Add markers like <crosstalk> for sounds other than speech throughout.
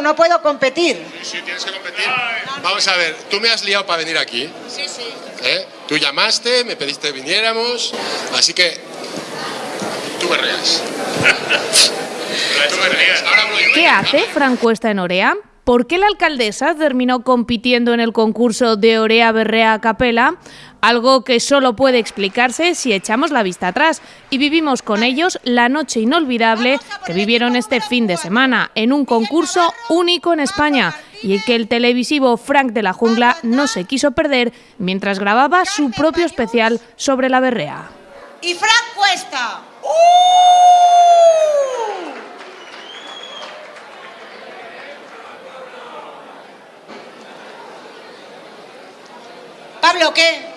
no puedo competir. Sí, tienes que competir. Vamos a ver, tú me has liado para venir aquí. Sí, sí. ¿eh? Tú llamaste, me pediste que viniéramos, así que tú berreas. tú berreas. Ahora hablo yo. ¿Qué hace Fran Cuesta en Orea? ¿Por qué la alcaldesa terminó compitiendo en el concurso de Orea Berrea a Capela? Algo que solo puede explicarse si echamos la vista atrás y vivimos con ellos la noche inolvidable que vivieron este fin de semana en un concurso único en España y que el televisivo Frank de la Jungla no se quiso perder mientras grababa su propio especial sobre la berrea. Y Frank Cuesta. ¡Uh! Pablo, ¿qué?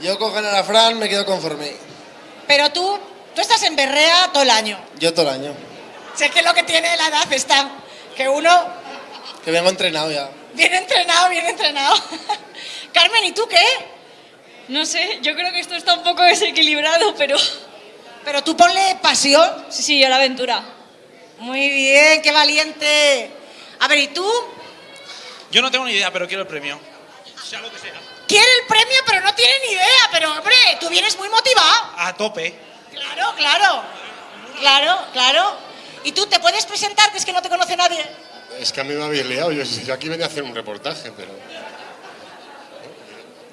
Yo con ganar a Fran me quedo conforme. Pero tú, tú estás en Berrea todo el año. Yo todo el año. Sé que lo que tiene la edad está, que uno Que vengo entrenado ya. bien entrenado, bien entrenado. <laughs> Carmen, ¿y tú qué? No sé, yo creo que esto está un poco desequilibrado, pero Pero tú ponle pasión. sí, sí, a la aventura. Muy bien, qué valiente. A ver, ¿y tú? Yo no tengo ni idea, pero quiero el premio. Sea lo que sea. Quiere el premio, pero no tiene ni idea. Pero, hombre, tú vienes muy motivado. A tope. Claro, claro. Claro, claro. ¿Y tú te puedes presentar, que es que no te conoce nadie? Es que a mí me habéis liado. Yo, yo aquí venía a hacer un reportaje, pero.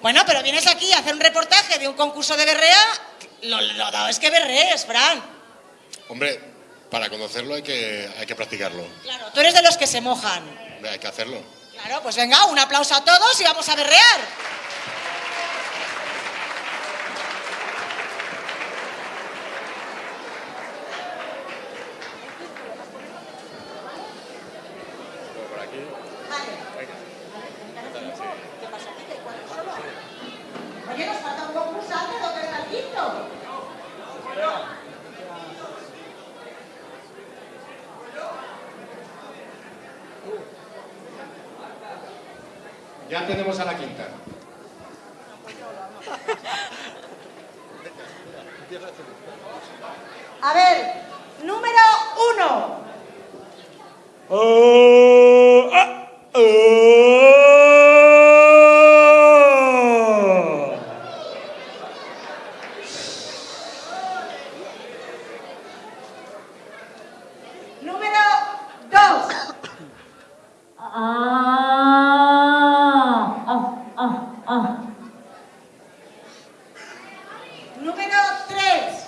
Bueno, pero vienes aquí a hacer un reportaje de un concurso de berrea. Lo, lo dado es que berrees, Fran. Hombre, para conocerlo hay que, hay que practicarlo. Claro, tú eres de los que se mojan. Hombre, Hay que hacerlo. Claro, pues venga, un aplauso a todos y vamos a berrear. Oye, nos falta un concursante, ¿dónde está el quinto? Ya tenemos a la quinta. A ver, número uno. Número dos. Número tres.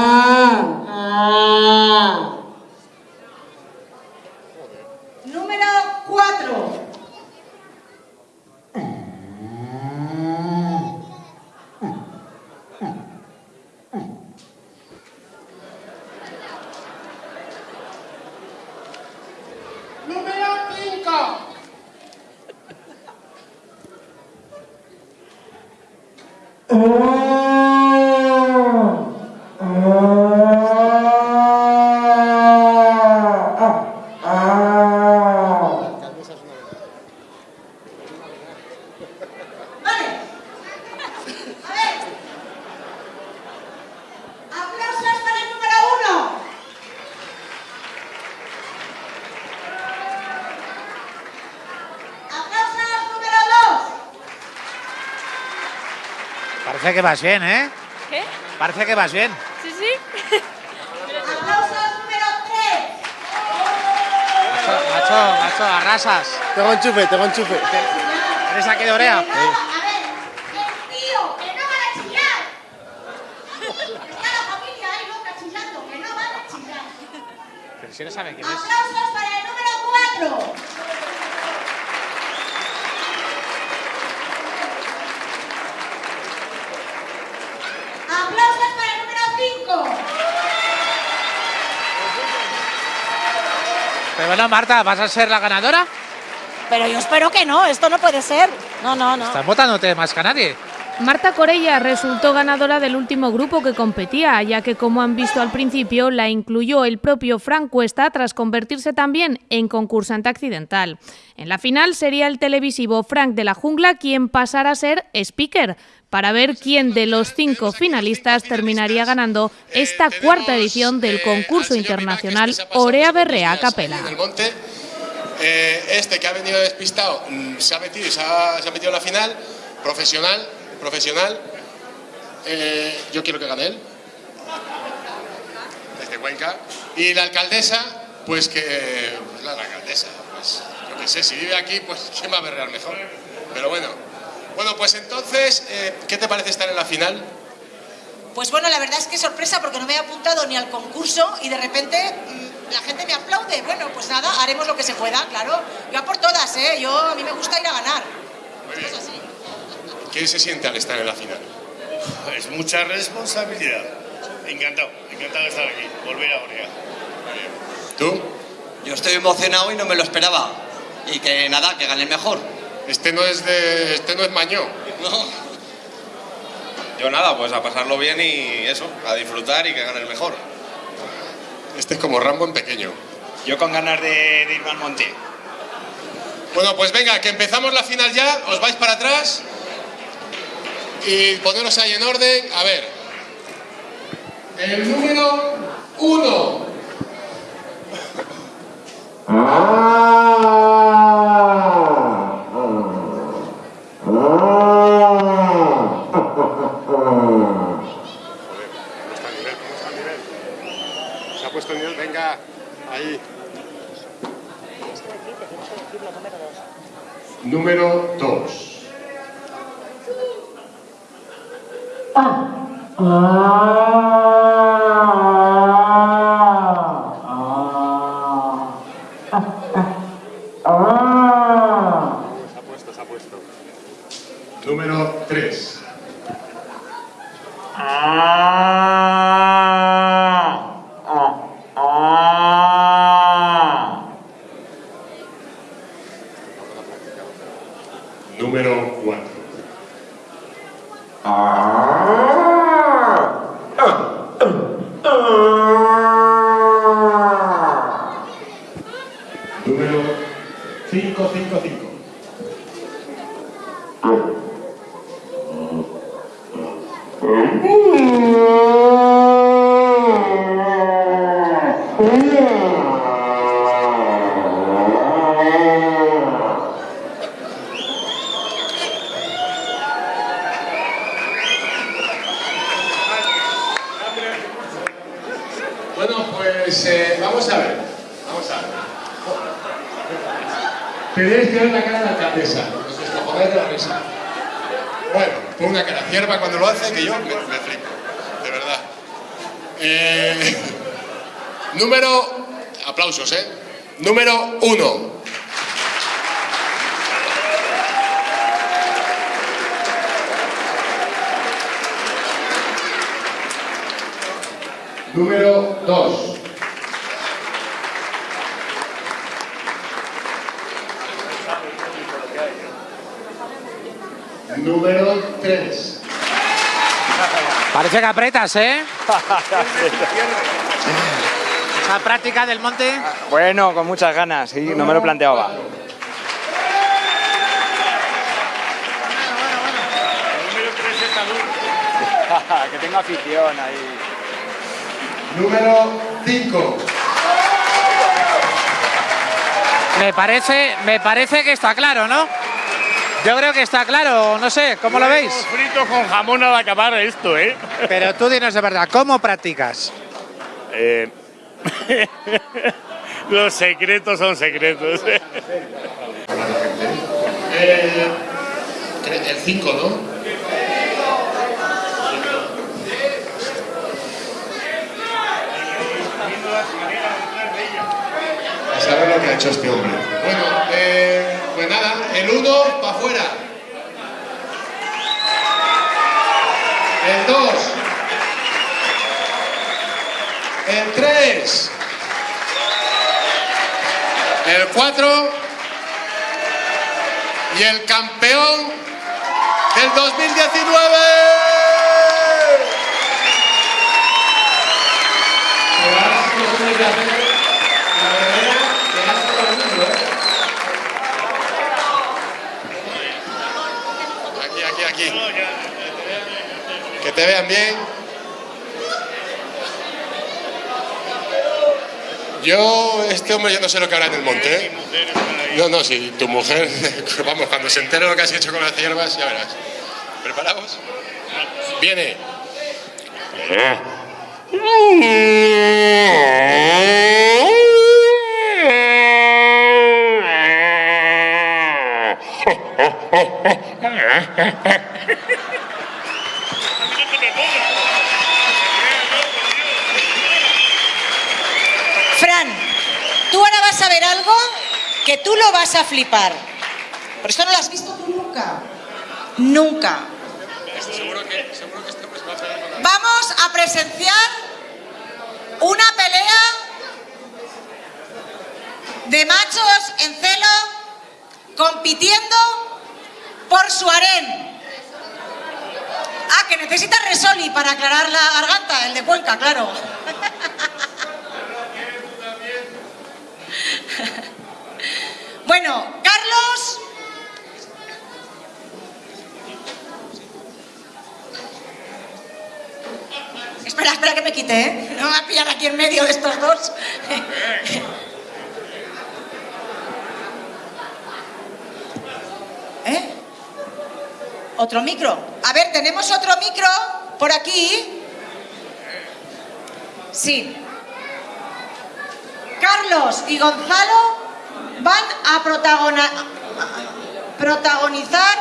Número cuatro. Número cinco. Vale. A ver. Aplausos para el número uno. Aplausos número dos. Parece que vas bien, ¿eh? ¿Qué? Parece que vas bien. Sí, sí. Aplausos número tres. Macho, macho, macho, arrasas. Tengo enchufe, tengo enchufe. ¿Eres aquí de Orea? A ver, que tío, que no van a chillar. Está la familia ahí loca chillando, que no van a chillar. Pero si no saben quién es. Aplausos para el número cuatro. Aplausos para el número cinco. Pero bueno, Marta, ¿vas a ser la ganadora? Pero yo espero que no, esto no puede ser. No, no, no. Estás votándote más que a nadie. Marta Corella resultó ganadora del último grupo que competía, ya que como han visto al principio, la incluyó el propio Frank Cuesta tras convertirse también en concursante accidental. En la final sería el televisivo Frank de la Jungla quien pasara a ser speaker, para ver quién de los cinco finalistas terminaría ganando esta cuarta edición del concurso internacional Orea Berrea Capela. Eh, este que ha venido despistado mm, se ha metido y se ha, metido en la final, profesional, profesional. Eh, yo quiero que gane él, desde Cuenca. Y la alcaldesa, pues que. Pues la, la alcaldesa, pues yo qué sé, si vive aquí, pues quién va a berrear mejor. Pero bueno. Bueno, pues entonces, eh, ¿qué te parece estar en la final? Pues bueno, la verdad es que sorpresa porque no me he apuntado ni al concurso y de repente mm, la gente me aplaude. Bueno, pues nada, haremos lo que se pueda, claro. Yo a por todas, ¿eh? Yo, a mí me gusta ir a ganar. Muy Esto bien. es así. ¿Qué se siente al estar en la final? Es mucha responsabilidad. Encantado, encantado de estar aquí. Volver a Orea. ¿Tú? Yo estoy emocionado y no me lo esperaba. Y que nada, que gane el mejor. Este no es de. Este no es mañó. No. Yo nada, pues a pasarlo bien y eso, a disfrutar y que gane el mejor. Este es como Rambo en pequeño. Yo con ganas de, de irme al monte. Bueno, pues venga, que empezamos la final ya, os vais para atrás y poneros ahí en orden. A ver, el número uno. ¿Cómo está el nivel? ¿Cómo está el nivel? Se ha puesto el nivel, venga, ahí. Número 2. Se ha puesto, se ha puesto. Número 3. Número 4. Número 555. Bueno, pues eh, vamos a ver. Vamos a ver. Tenéis que ver la cara de la alcaldesa. Os descojonáis de la risa. Bueno, pon una cara cierva cuando lo hace que yo me, me flipo. De verdad. Eh, <laughs> número. Aplausos, ¿eh? Número uno. Número 2. Número 3. Parece que apretas, ¿eh? <laughs> Esa práctica del monte. Bueno, con muchas ganas, sí, no me lo planteaba. Número 3 es salud. que tengo afición ahí. Número 5. Me parece, me parece que está claro, ¿no? Yo creo que está claro, no sé, ¿cómo lo veis? Frito con jamón al acabar esto, ¿eh? Pero tú dinos de verdad, ¿cómo practicas? Eh, <laughs> Los secretos son secretos. Eh, el 5, ¿no? Saber lo que ha hecho este hombre. Bueno, eh, pues nada, el 1 para afuera. El 2. El 3. El 4. Y el campeón del 2019. Pero ahora sí que tiene que hacer la verdadera que hace todo el mundo, ¿eh? Aquí, que te vean bien. Yo, este hombre, yo no sé lo que hará en el monte. ¿eh? No, no, sí, tu mujer, <laughs> vamos, cuando se entere lo que has hecho con las hierbas, ya verás. ¿Preparados? Viene. Fran, tú ahora vas a ver algo que tú lo vas a flipar. Por esto no lo has visto tú nunca. Nunca. Seguro que, seguro que este a Vamos a presenciar una pelea de machos en celo compitiendo por su harén. Ah, que necesita Resoli para aclarar la garganta, el de Cuenca, claro. <laughs> Bueno, Carlos. Espera, espera que me quite, ¿eh? No me va a pillar aquí en medio de estos dos. ¿Eh? ¿Otro micro? A ver, tenemos otro micro por aquí. Sí. Carlos y Gonzalo van a protagonizar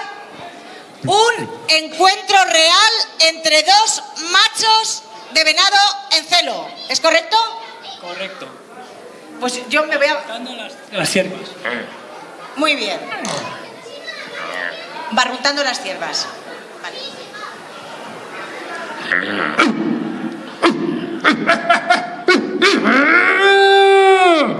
un encuentro real entre dos machos de venado en celo. ¿Es correcto? Correcto. Pues yo me voy a... Las ciervas. Muy bien. Barruntando las ciervas. Vale. <laughs>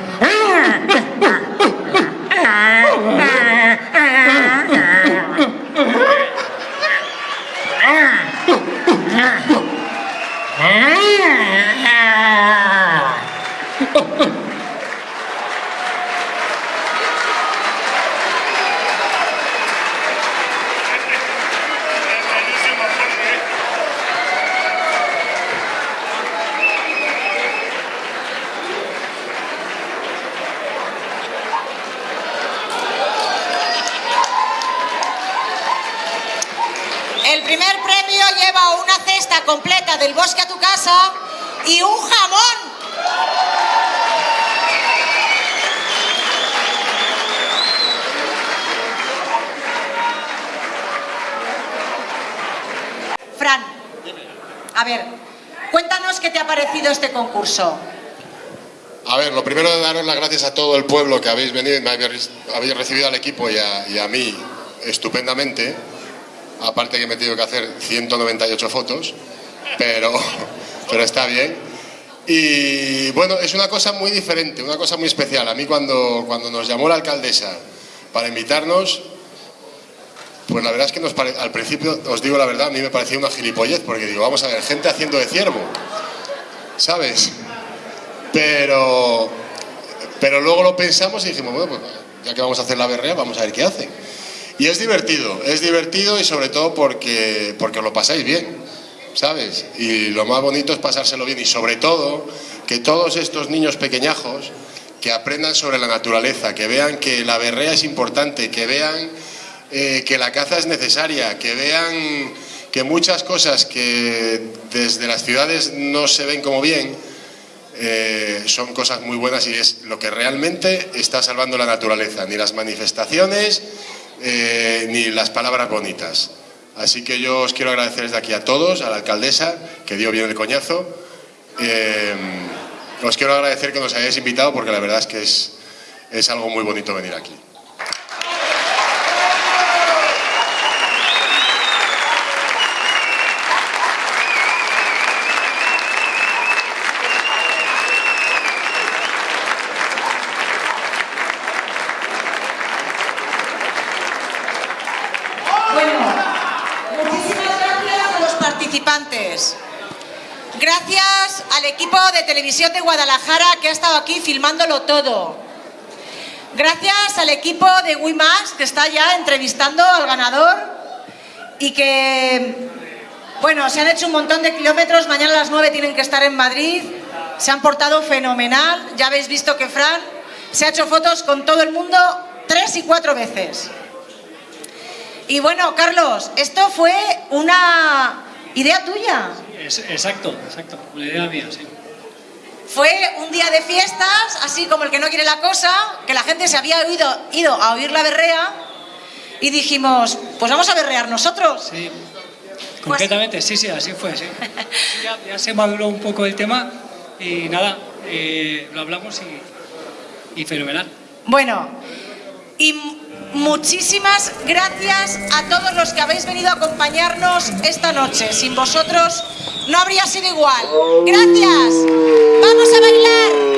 El primer premio lleva una cesta completa del bosque a tu casa y un jamón. A ver, cuéntanos qué te ha parecido este concurso. A ver, lo primero de daros las gracias a todo el pueblo que habéis venido y me habéis, recibido al equipo y a, y a mí estupendamente. Aparte que me he tenido que hacer 198 fotos, pero, <laughs> pero está bien. Y bueno, es una cosa muy diferente, una cosa muy especial. A mí cuando, cuando nos llamó la alcaldesa para invitarnos, pues la verdad es que nos pare- al principio, os digo la verdad, a mí me parecía una gilipollez, porque digo, vamos a ver, gente haciendo de ciervo, ¿sabes? Pero, pero luego lo pensamos y dijimos, bueno, pues ya que vamos a hacer la berrea, vamos a ver qué hacen. Y es divertido, es divertido y sobre todo porque, porque lo pasáis bien, ¿sabes? Y lo más bonito es pasárselo bien y sobre todo que todos estos niños pequeñajos que aprendan sobre la naturaleza, que vean que la berrea es importante, que vean eh, que la caza es necesaria, que vean que muchas cosas que desde las ciudades no se ven como bien, eh, son cosas muy buenas y es lo que realmente está salvando la naturaleza, ni las manifestaciones, eh, ni las palabras bonitas. Así que yo os quiero agradecer desde aquí a todos, a la alcaldesa, que dio bien el coñazo. Os quiero agradecer que nos hayáis invitado porque la verdad es que es, es algo muy bonito venir aquí. Al equipo de televisión de Guadalajara que ha estado aquí filmándolo todo. Gracias al equipo de WIMAX que está ya entrevistando al ganador y que, bueno, se han hecho un montón de kilómetros. Mañana a las 9 tienen que estar en Madrid. Se han portado fenomenal. Ya habéis visto que Fran se ha hecho fotos con todo el mundo tres y cuatro veces. Y bueno, Carlos, esto fue una idea tuya. Es- exacto, exacto. Una idea mía, sí. Fue un día de fiestas, así como el que no quiere la cosa, que la gente se había ido, ido a oír la berrea y dijimos, pues vamos a berrear nosotros. Sí. Concretamente, sí, sí, así fue, sí. <laughs> Ya, ya se maduró un poco el tema y nada, eh, lo hablamos y, y fenomenal. Bueno, y Muchísimas gracias a todos los que habéis venido a acompañarnos esta noche. Sin vosotros no habría sido igual. Gracias. Vamos a bailar.